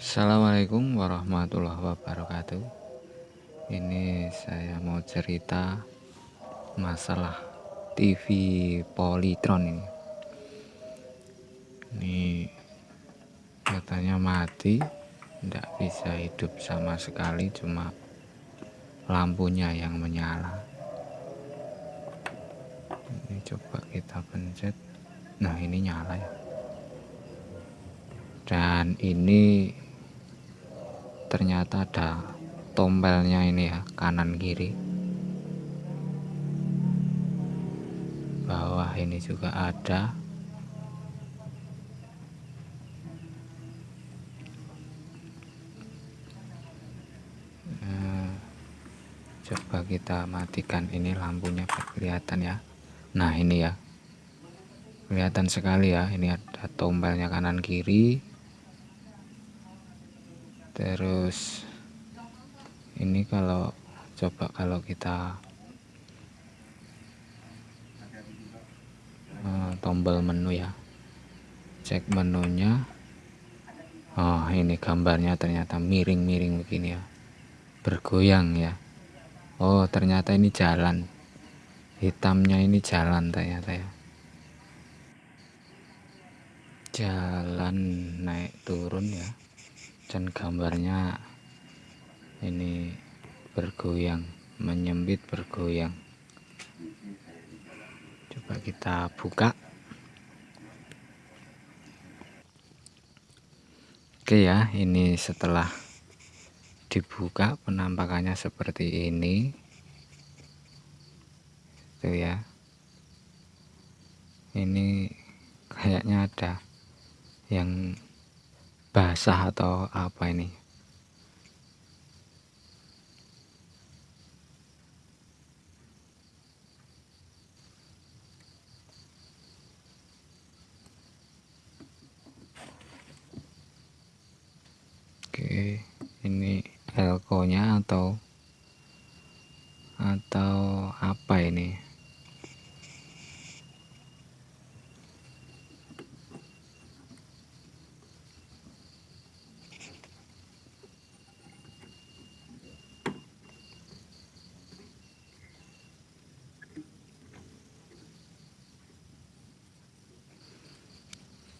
Assalamualaikum warahmatullahi wabarakatuh. Ini saya mau cerita masalah TV Polytron ini. Ini katanya mati tidak bisa hidup sama sekali cuma lampunya yang menyala. Ini coba kita pencet. Nah ini nyala ya. Dan ini ternyata ada tombelnya ini ya kanan kiri. Bawah ini juga ada. Eh, coba kita matikan ini lampunya kelihatan ya. Nah ini ya. Kelihatan sekali ya ini ada tombelnya kanan kiri terus ini kalau coba kalau kita uh, tombol menu ya. Cek menunya. Oh ini gambarnya ternyata miring-miring begini ya. Bergoyang ya. Oh ternyata ini jalan. Hitamnya ini jalan ternyata ya. Jalan naik turun ya dan gambarnya ini bergoyang menyempit bergoyang. Coba kita buka. Oke ya ini setelah dibuka penampakannya seperti ini. Itu ya. Ini kayaknya ada yang basah atau apa ini? Oke ini elko nya atau atau apa ini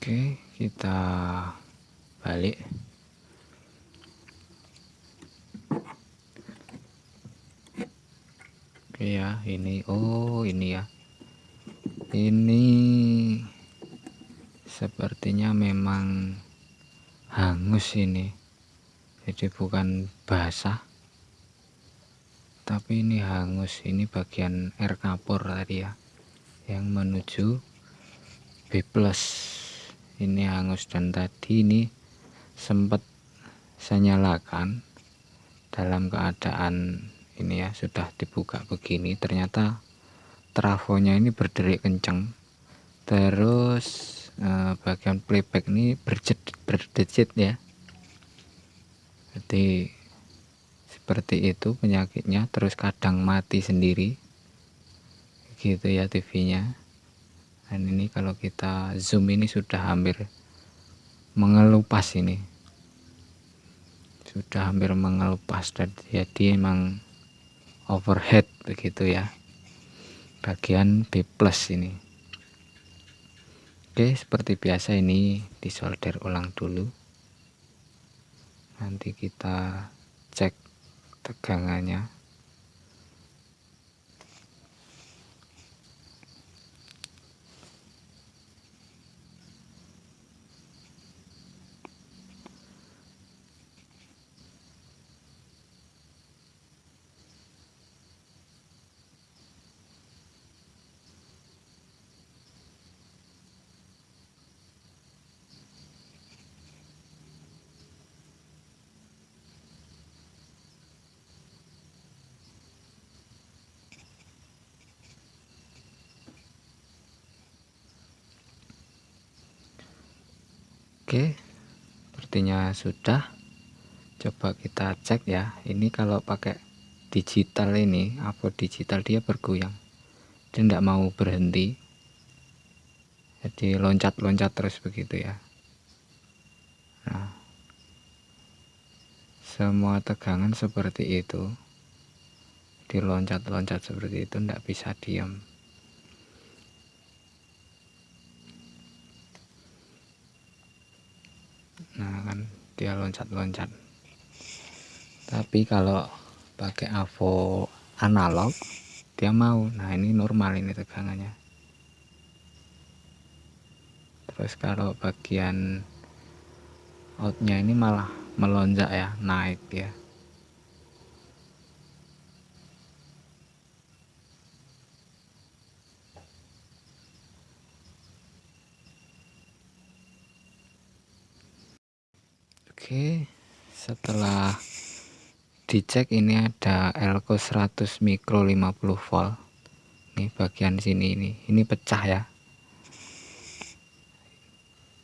Oke, kita balik. Oke ya, ini oh ini ya. Ini sepertinya memang hangus ini. Jadi bukan basah. Tapi ini hangus, ini bagian air kapur tadi ya. Yang menuju B+ ini hangus dan tadi ini sempat saya nyalakan dalam keadaan ini ya sudah dibuka begini. Ternyata trafonya ini berderik kencang terus eh, bagian playback ini berdecit ya. Jadi seperti itu penyakitnya terus kadang mati sendiri. Gitu ya TV nya dan ini kalau kita zoom ini sudah hampir mengelupas ini. Sudah hampir mengelupas dan jadi emang overhead begitu ya. Bagian B plus ini. Oke seperti biasa ini disolder ulang dulu. Nanti kita cek tegangannya Oke sepertinya sudah. Coba kita cek ya. Ini kalau pakai digital ini apa digital dia bergoyang? Dia tidak mau berhenti. Jadi loncat-loncat terus begitu ya. Nah semua tegangan seperti itu diloncat-loncat seperti itu tidak bisa diam nah kan dia loncat-loncat. Tapi kalau pakai avo analog dia mau. Nah ini normal ini tegangannya. Terus kalau bagian outnya ini malah melonjak ya naik ya Oke setelah dicek ini ada elko 100 mikro 50 volt. Ini bagian sini ini. Ini pecah ya.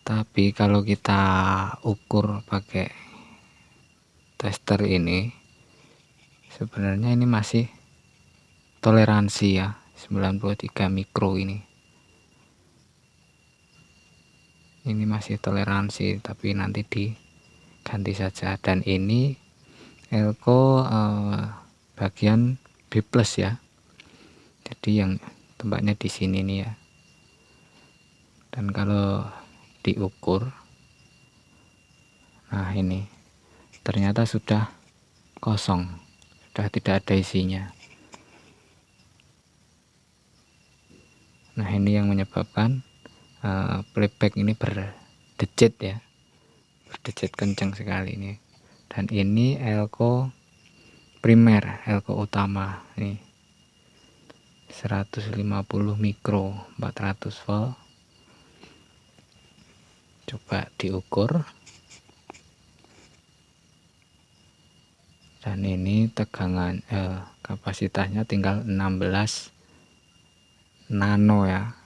Tapi kalau kita ukur pakai tester ini sebenarnya ini masih toleransi ya 93 mikro ini. Ini masih toleransi tapi nanti diganti saja. Dan ini elko eh, bagian B plus ya. Jadi yang tempatnya di sini nih ya. Dan kalau diukur nah ini ternyata sudah kosong. Sudah tidak ada isinya. Nah ini yang menyebabkan uh, playback ini berdecit ya berdecit kencang sekali ini. Dan ini elko primer elko utama nih 150 mikro 400 volt. Coba diukur. Dan ini tegangan eh, kapasitasnya tinggal 16 nano ya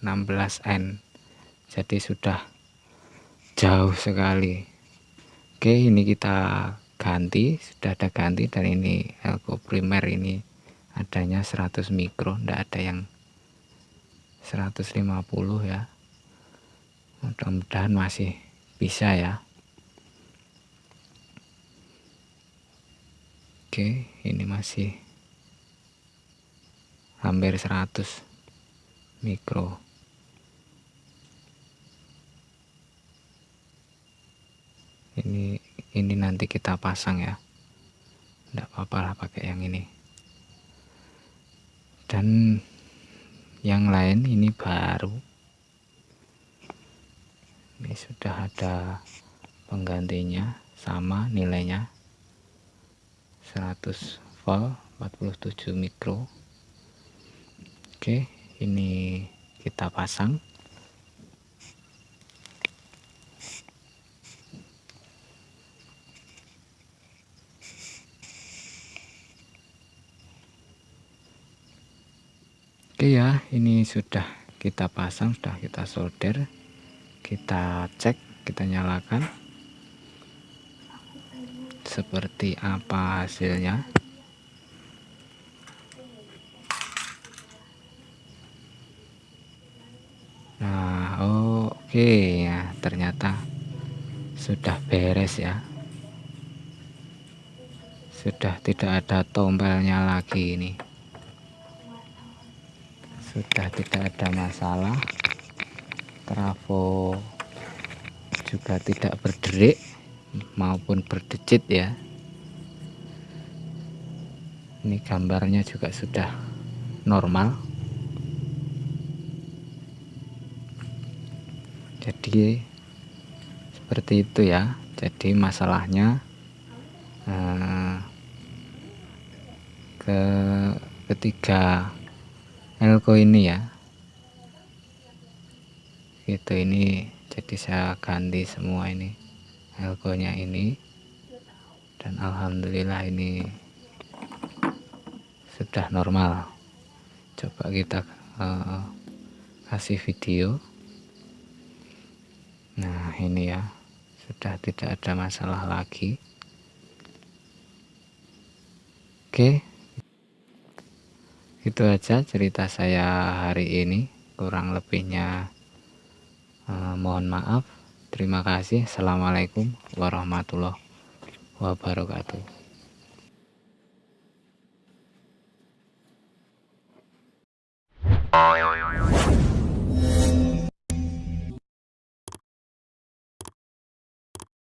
16 N. Jadi sudah jauh sekali. Oke ini kita ganti sudah ada ganti dan ini elko primer ini adanya 100 mikro tidak ada yang 150 ya. Mudah-mudahan masih bisa ya. Oke ini masih hampir 100 mikro ini ini nanti kita pasang ya. Tidak apa-apa lah pakai yang ini. Dan yang lain ini baru. Ini sudah ada penggantinya sama nilainya. 100 volt 47 mikro. Oke ini kita pasang Oke ya, ini sudah kita pasang, sudah kita solder. Kita cek kita nyalakan. Seperti apa hasilnya? Nah oke okay. ya ternyata sudah beres ya. Sudah tidak ada tombelnya lagi ini sudah tidak ada masalah. Trafo juga tidak berderik maupun berdecit ya. Ini gambarnya juga sudah normal. Jadi seperti itu ya. Jadi masalahnya eh, ke ketiga elko ini ya. Gitu ini jadi saya ganti semua ini elkonya ini. Dan Alhamdulillah ini sudah normal. Coba kita uh, kasih video. Nah ini ya sudah tidak ada masalah lagi. Oke itu aja cerita saya hari ini kurang lebihnya Uh, mohon maaf. Terima kasih. Assalamualaikum warahmatullahi wabarakatuh